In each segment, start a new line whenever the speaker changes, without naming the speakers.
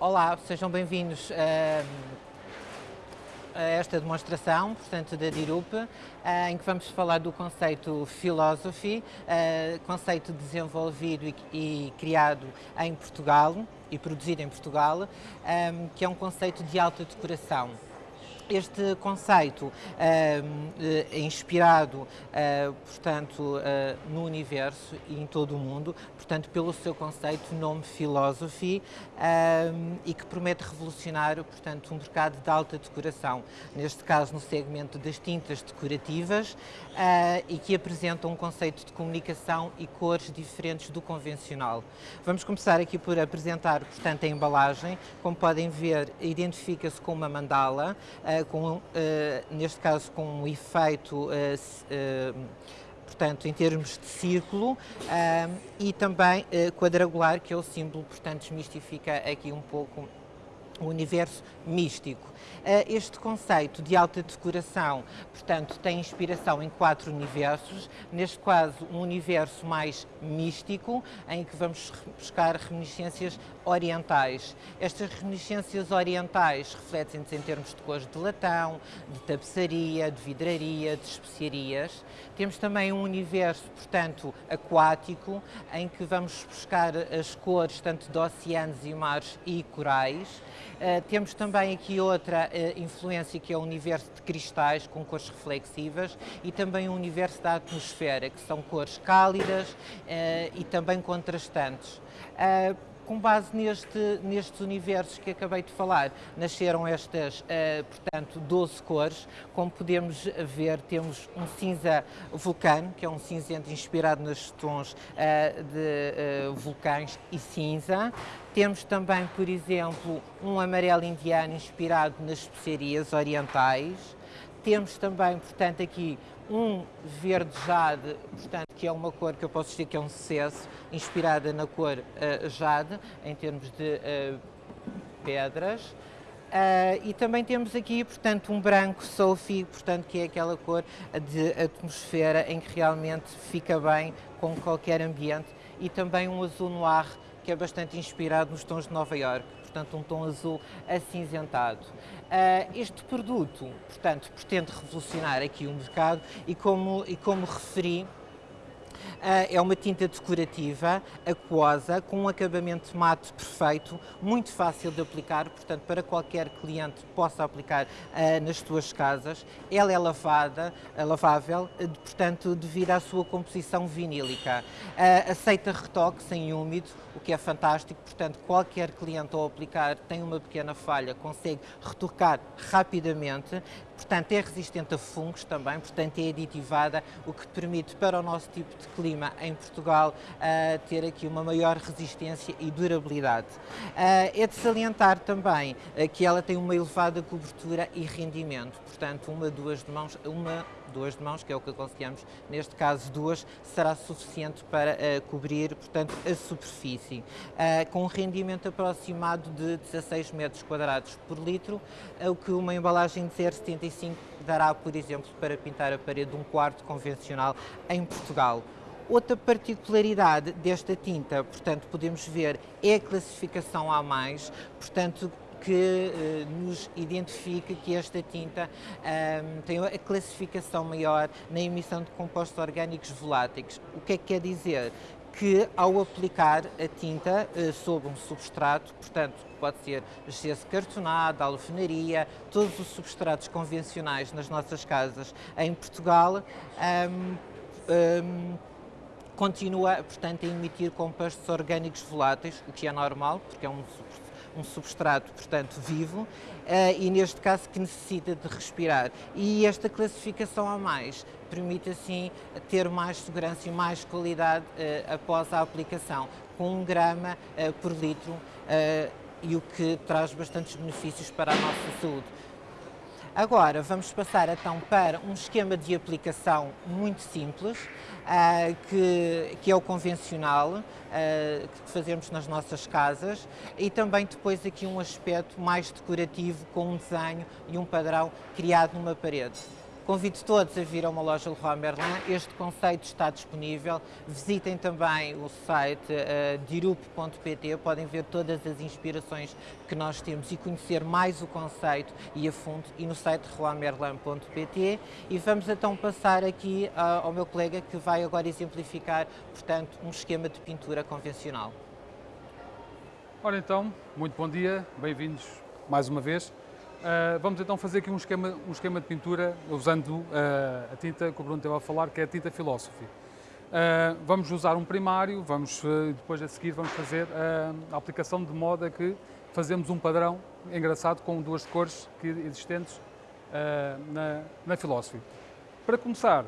Olá, sejam bem-vindos a, a esta demonstração, portanto, da DIRUP, em que vamos falar do conceito Philosophy, conceito desenvolvido e criado em Portugal e produzido em Portugal, que é um conceito de alta decoração. Este conceito uh, é inspirado, uh, portanto, uh, no universo e em todo o mundo, portanto, pelo seu conceito, nome Philosophy, e que promete revolucionar, portanto, um mercado de alta decoração, neste caso no segmento das tintas decorativas, e que apresenta um conceito de comunicação e cores diferentes do convencional. Vamos começar aqui por apresentar, portanto, a embalagem. Como podem ver, identifica-se com uma mandala, com, eh, neste caso com um efeito eh, eh, portanto, em termos de círculo e também quadrangular, que é o símbolo, portanto, desmistifica aqui um pouco o universo místico. Eh, este conceito de alta decoração, portanto, tem inspiração em quatro universos, neste caso um universo mais místico, em que vamos buscar reminiscências orientais. Estas reminiscências orientais refletem-se em termos de cores de latão, de tapeçaria, de vidraria, de especiarias. Temos também um universo, portanto, aquático, em que vamos buscar as cores tanto de oceanos e mares e corais. Uh, temos também aqui outra uh, influência que é o universo de cristais com cores reflexivas e também o universo da atmosfera, que são cores cálidas uh, e também contrastantes com base neste, nestes universos que acabei de falar, nasceram estas, uh, portanto, 12 cores. Como podemos ver, temos um cinza vulcano, que é um cinzento inspirado nos tons uh, de uh, vulcães e cinza. Temos também, por exemplo, um amarelo indiano inspirado nas especiarias orientais. Temos também, portanto, aqui um verde jade, portanto, que é uma cor que eu posso dizer que é um sucesso, inspirada na cor uh, jade, em termos de uh, pedras. Uh, e também temos aqui, portanto, um branco Sophie, portanto, que é aquela cor de atmosfera em que realmente fica bem com qualquer ambiente. E também um azul noir, que é bastante inspirado nos tons de Nova York portanto um tom azul acinzentado. Uh, este produto, portanto, pretende revolucionar aqui o mercado e como, e como referi, é uma tinta decorativa, aquosa, com um acabamento mate perfeito, muito fácil de aplicar, portanto, para qualquer cliente possa aplicar uh, nas suas casas. Ela é lavada, uh, lavável, portanto, devido à sua composição vinílica. aceita retoque sem úmido, o que é fantástico, portanto, qualquer cliente ao aplicar tem uma pequena falha, consegue retocar rapidamente, portanto, é resistente a fungos também, portanto, é aditivada, o que permite para o nosso tipo de clima em Portugal uh, ter aqui uma maior resistência e durabilidade. Uh, é de salientar também uh, que ela tem uma elevada cobertura e rendimento, portanto, uma, duas de mãos, uma duas de mãos, que é o que aconselhamos, neste caso duas, será suficiente para uh, cobrir, portanto, a superfície. Uh, com um rendimento aproximado de 16 metros quadrados por litro, uh, o que uma embalagem de 0,75 dará, por exemplo, para pintar a parede de um quarto convencional em Portugal. Outra particularidade desta tinta, portanto, podemos ver, é a classificação A+, portanto, que uh, nos identifica que esta tinta um, tem a classificação maior na emissão de compostos orgânicos voláteis. O que é que quer dizer? que ao aplicar a tinta uh, sobre um substrato, portanto pode ser gesso cartonado, alfenaria, todos os substratos convencionais nas nossas casas em Portugal, um, um, continua, portanto, a emitir compostos orgânicos voláteis, o que é normal, porque é um um substrato, portanto, vivo, uh, e neste caso que necessita de respirar. E esta classificação a mais permite assim ter mais segurança e mais qualidade uh, após a aplicação, com um grama uh, por litro, e o que traz bastantes benefícios para a nossa saúde. Agora vamos passar então para um esquema de aplicação muito simples, uh, que, que, é o convencional, uh, que fazemos nas nossas casas, e também depois aqui um aspecto mais decorativo, com um desenho e um padrão criado numa parede. Convido todos a vir a uma loja Leroy Merlin. Este conceito está disponível. Visitem também o site uh, dirup.pt, podem ver todas as inspirações que nós temos e conhecer mais o conceito e a fundo e no site leroymerlin.pt e vamos então passar aqui uh, ao meu colega que vai agora exemplificar, portanto, um esquema de pintura convencional.
Ora então, muito bom dia, bem-vindos mais uma vez. Uh, vamos então fazer aqui um esquema, um esquema de pintura usando uh, a tinta que o Bruno teve a falar, que é a tinta Philosophy. Uh, vamos usar um primário, vamos depois a seguir vamos fazer a aplicação de modo a que fazemos um padrão engraçado com duas cores que, existentes na, na Philosophy. Para começar,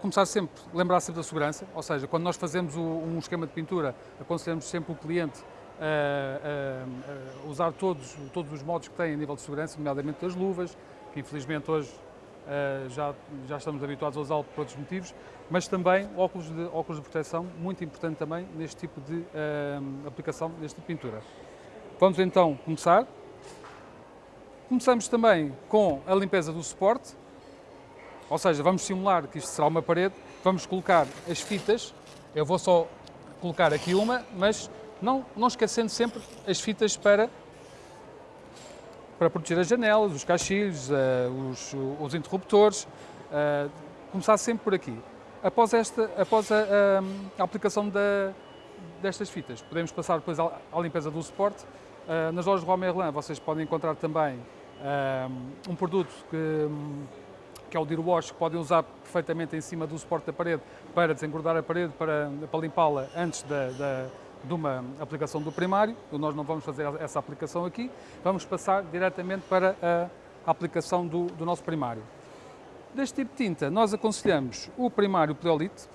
começar sempre, lembrar sempre da segurança, ou seja, quando nós fazemos o, um esquema de pintura, aconselhamos sempre o cliente a, a, usar todos, todos os modos que tem a nível de segurança, nomeadamente as luvas, que infelizmente hoje uh, já, já estamos habituados a usá-lo por outros motivos, mas também óculos de, óculos de proteção, muito importante também neste tipo de uh, aplicação, neste tipo de pintura. Vamos então começar. Começamos também com a limpeza do suporte, ou seja, vamos simular que isto será uma parede, vamos colocar as fitas, eu vou só colocar aqui uma, mas não, não esquecendo sempre as fitas para, para proteger as janelas, os caixilhos, uh, os, os, interruptores, uh, começar sempre por aqui. Após, esta, após a, a, a aplicação da, destas fitas, podemos passar depois à, à limpeza do suporte. Uh, nas lojas de Merlin vocês podem encontrar também um produto que que é o Deer Wash, que podem usar perfeitamente em cima do suporte da parede para desengordar a parede, para, para limpá-la antes da, da, de uma aplicação do primário. Nós não vamos fazer essa aplicação aqui, vamos passar diretamente para a aplicação do, do nosso primário. Deste tipo de tinta, nós aconselhamos o primário Pleolite.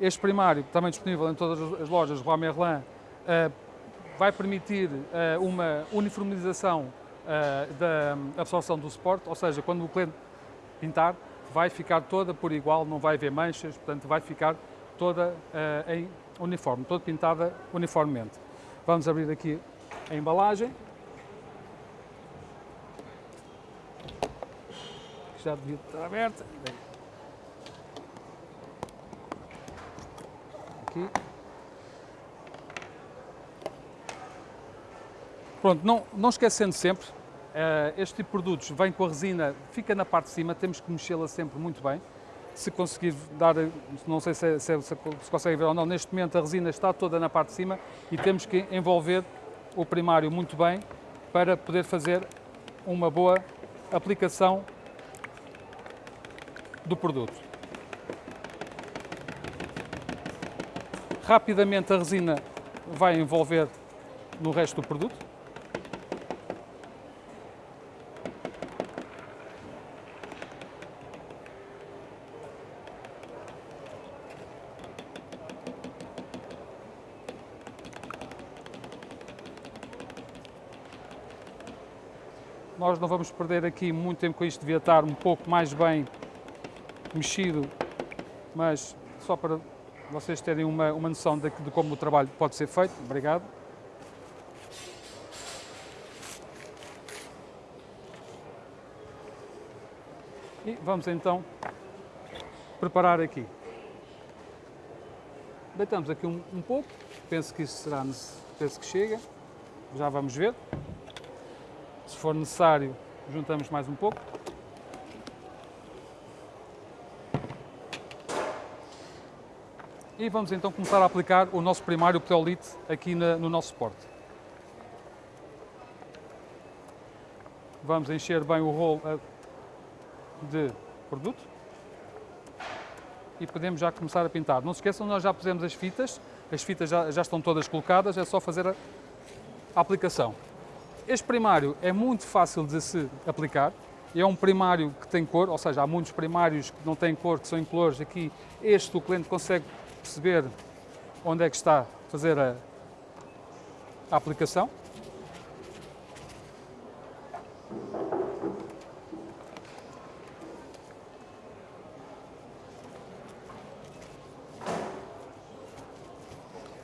Este primário, também disponível em todas as lojas Roi Merlin, uh, vai permitir uh, uma uniformização uh, da absorção do suporte, ou seja, quando o cliente pintar, vai ficar toda por igual, não vai haver manchas, portanto vai ficar toda em uniforme, toda pintada uniformemente. Vamos abrir aqui a embalagem. Já devia estar aberta. Aqui. Pronto, não, não esquecendo sempre, Uh, este tipo de produtos vem com a resina, fica na parte de cima, temos que mexê-la sempre muito bem. Se conseguir dar, não sei se, se, se, se consegue ver ou não, neste momento a resina está toda na parte de cima e temos que envolver o primário muito bem para poder fazer uma boa aplicação do produto. Rapidamente a resina vai envolver no resto do produto. Nós não vamos perder aqui muito tempo com isto, devia estar um pouco mais bem mexido, mas só para vocês terem uma, uma noção de, de como o trabalho pode ser feito. Obrigado. E vamos então preparar aqui. Deitamos aqui um, um pouco, penso que isso será, penso que chega, já vamos ver. Se for necessário, juntamos mais um pouco. E vamos então começar a aplicar o nosso primário Pteolite aqui na, no nosso suporte. Vamos encher bem o rolo eh, de produto e podemos já começar a pintar. Não se esqueçam, nós já pusemos as fitas, as fitas já, já estão todas colocadas, é só fazer a aplicação. Este primário é muito fácil de se aplicar, é um primário que tem cor, ou seja, há muitos primários que não têm cor, que são incolores. Aqui, este o cliente consegue perceber onde é que está a fazer a, a aplicação.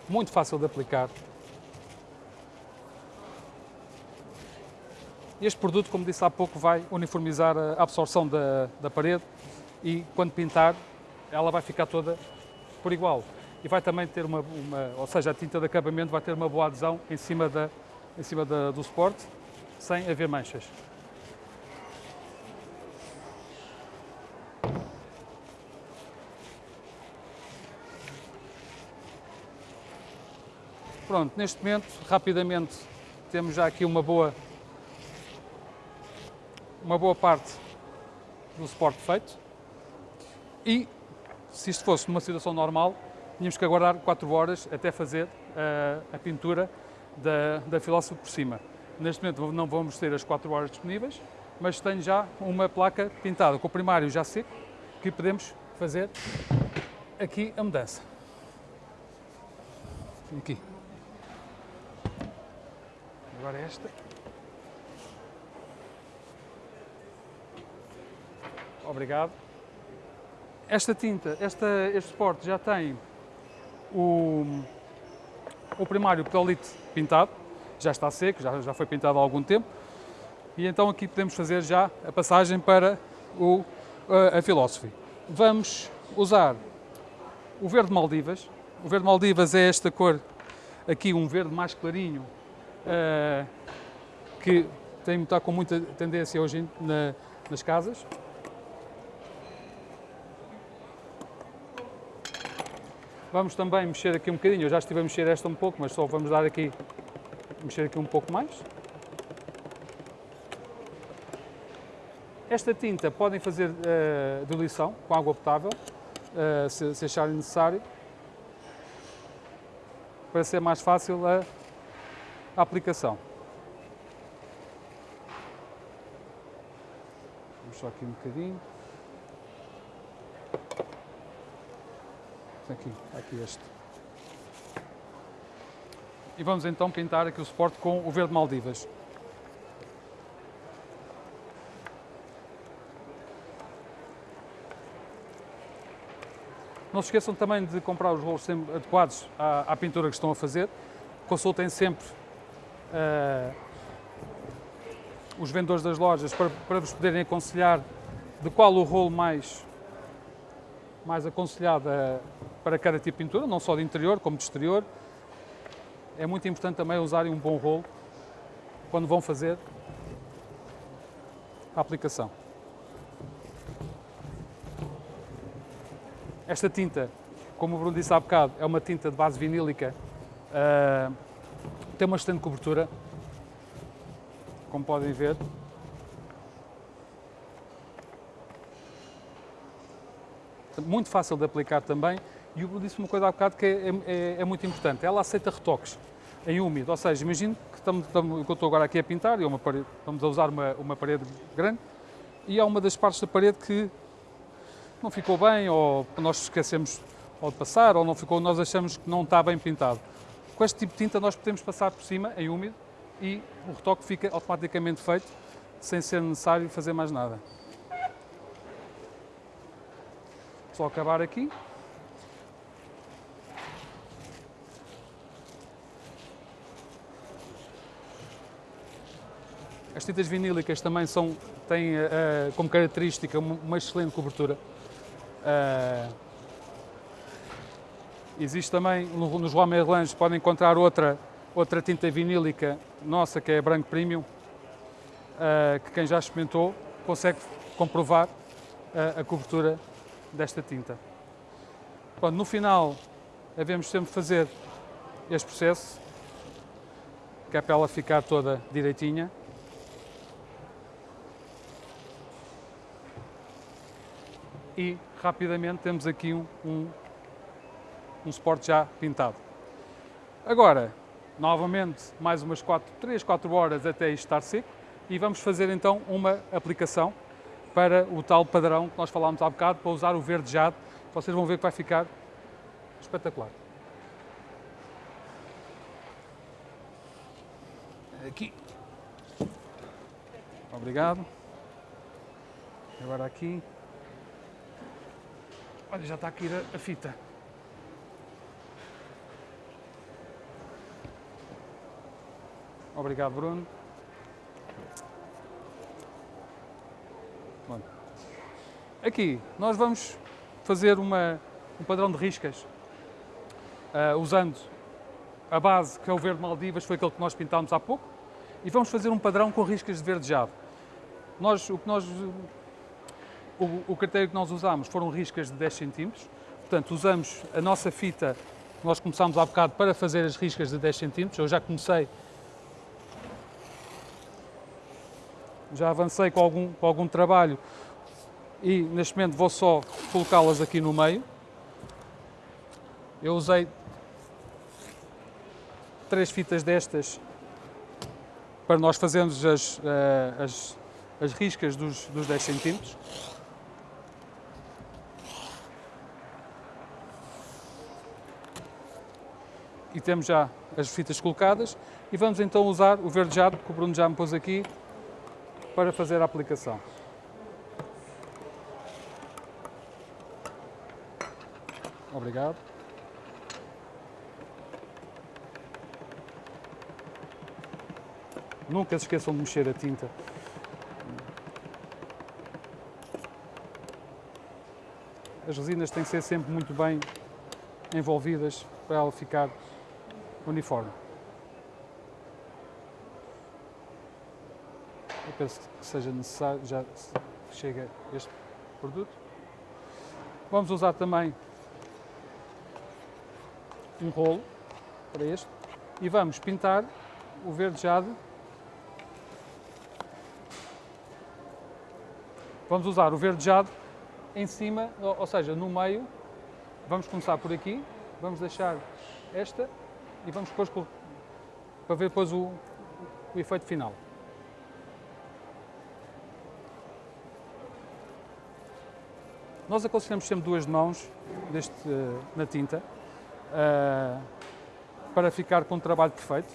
Muito fácil de aplicar. Este produto, como disse há pouco, vai uniformizar a absorção da, da parede e quando pintar ela vai ficar toda por igual. E vai também ter uma, uma, ou seja, a tinta de acabamento vai ter uma boa adesão em cima, da, em cima da, do suporte, sem haver manchas. Pronto, neste momento, rapidamente, temos já aqui uma boa, uma boa parte do suporte feito. E, se isto fosse numa situação normal, tínhamos que aguardar 4 horas até fazer uh, a pintura da, da Philosophy por cima. Neste momento não vamos ter as 4 horas disponíveis, mas tenho já uma placa pintada com o primário já seco, que podemos fazer aqui a mudança. Aqui. Agora esta. Obrigado. Esta tinta, esta, este suporte já tem o, o primário pedalite pintado, já está seco, já, já foi pintado há algum tempo. E então aqui podemos fazer já a passagem para o, a, a Philosophy. Vamos usar o verde Maldivas. O verde Maldivas é esta cor aqui, um verde mais clarinho, uh, que tem, está com muita tendência hoje na, nas casas. Vamos também mexer aqui um bocadinho, eu já estive a mexer esta um pouco, mas só vamos dar aqui, mexer aqui um pouco mais. Esta tinta podem fazer uh, diluição com água potável, uh, se, se acharem necessário, para ser mais fácil a a aplicação. Vamos só aqui um bocadinho. Aqui, aqui este. E vamos então pintar aqui o suporte com o verde Maldivas. Não se esqueçam também de comprar os rolos adequados à, à pintura que estão a fazer. Consultem sempre uh, os vendedores das lojas para, para vos poderem aconselhar de qual o rolo mais, mais aconselhado uh, para cada tipo de pintura, não só de interior como de exterior. É muito importante também usarem um bom rolo quando vão fazer a aplicação. Esta tinta, como o Bruno disse há bocado, é uma tinta de base vinílica uh, tem uma excelente cobertura, como podem ver. Muito fácil de aplicar também. E eu disse uma coisa há bocado que é, é, é muito importante. Ela aceita retoques em úmido. Ou seja, imagino que estamos, estamos, eu estou agora aqui a pintar, e é uma parede, estamos a usar uma, uma parede grande, e há uma das partes da parede que não ficou bem, ou nós esquecemos ou de passar, ou não ficou, nós achamos que não está bem pintado. Com este tipo de tinta nós podemos passar por cima, em úmido, e o retoque fica automaticamente feito, sem ser necessário fazer mais nada. Só acabar aqui. As tintas vinílicas também são, têm uh, como característica uma excelente cobertura. Uh, Existe também, nos Roi Merlins, podem encontrar outra, outra tinta vinílica nossa, que é a Branco Premium, uh, que quem já experimentou consegue comprovar a cobertura desta tinta. Pronto, no final, devemos sempre fazer este processo, que é para ela ficar toda direitinha. E rapidamente temos aqui um, um um suporte já pintado. Agora, novamente, mais umas 4, 3, 4 horas até isto estar seco e vamos fazer então uma aplicação para o tal padrão que nós falámos há bocado, para usar o verdejado. Vocês vão ver que vai ficar espetacular. Aqui. Obrigado. Agora aqui. Olha, já está aqui a, a fita. Obrigado, Bruno. Bom. Aqui nós vamos fazer uma, um padrão de riscas uh, usando a base que é o verde Maldivas, foi aquele que nós pintámos há pouco, e vamos fazer um padrão com riscas de verdejado. Nós, o que nós o, o critério que nós usámos foram riscas de 10 cm, portanto usamos a nossa fita, nós começámos há bocado para fazer as riscas de 10 cm, eu já comecei, já avancei com algum, com algum trabalho e neste momento vou só colocá-las aqui no meio. Eu usei três fitas destas para nós fazermos as, eh, as, as riscas dos, dos 10 centímetros. E temos já as fitas colocadas e vamos então usar o verdejado que o Bruno já me pôs aqui para fazer a aplicação. Obrigado. Nunca se esqueçam de mexer a tinta. As resinas têm que ser sempre muito bem envolvidas para ela ficar uniforme. Eu penso que seja necessário, já chega este produto. Vamos usar também um rolo para este e vamos pintar o verdejado. Vamos usar o verdejado em cima, ou seja, no meio. Vamos começar por aqui, vamos deixar esta e vamos depois para ver depois o, o efeito final. Nós aconselhamos sempre duas mãos deste, na tinta, uh, para ficar com um trabalho perfeito.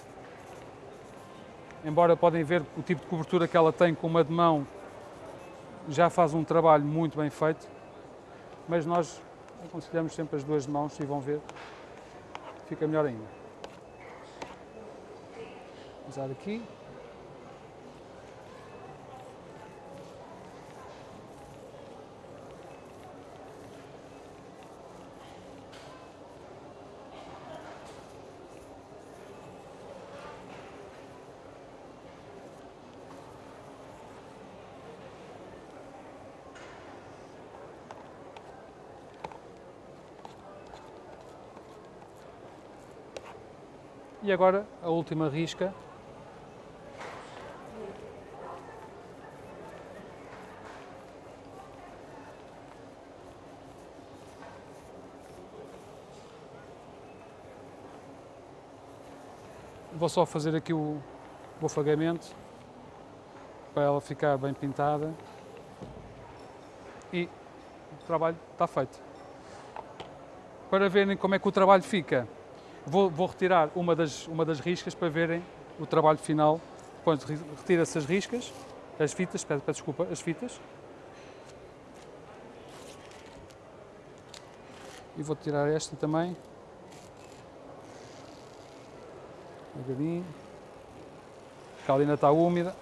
Embora podem ver o tipo de cobertura que ela tem com uma de mão, já faz um trabalho muito bem feito, mas nós aconselhamos sempre as duas mãos e vão ver, fica melhor ainda. Usar aqui. E agora a última risca. Vou só fazer aqui o, o afagamento para ela ficar bem pintada e o trabalho está feito. Para verem como é que o trabalho fica, Vou, vou, retirar uma das, uma das riscas para verem o trabalho final. Depois retira-se as riscas, as fitas, peço, peço desculpa, as fitas. E vou tirar esta também. Um bocadinho. A ainda está úmida.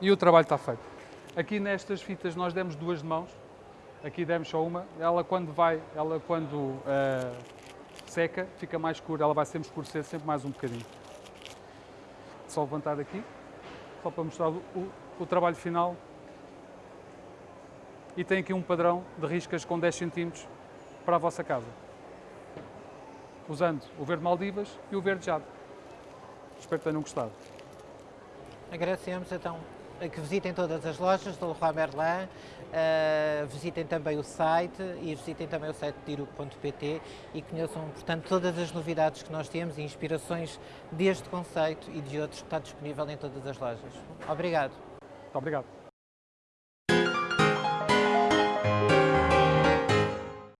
E o trabalho está feito. Aqui nestas fitas nós demos duas de mãos, Aqui demos só uma. Ela quando vai, ela quando uh, seca, fica mais escura. Ela vai sempre escurecer sempre mais um bocadinho. Só levantar aqui, só para mostrar o, o trabalho final. E tem aqui um padrão de riscas com 10 cm para a vossa casa. Usando o verde Maldivas e o verde Jade. Espero que tenham gostado.
Agradecemos então que visitem todas as lojas do Leroy Merlin, uh, visitem também o site e visitem também o site dirup.pt e conheçam, portanto, todas as novidades que nós temos e inspirações deste conceito e de outros que está disponível em todas as lojas. Obrigado.
Muito obrigado.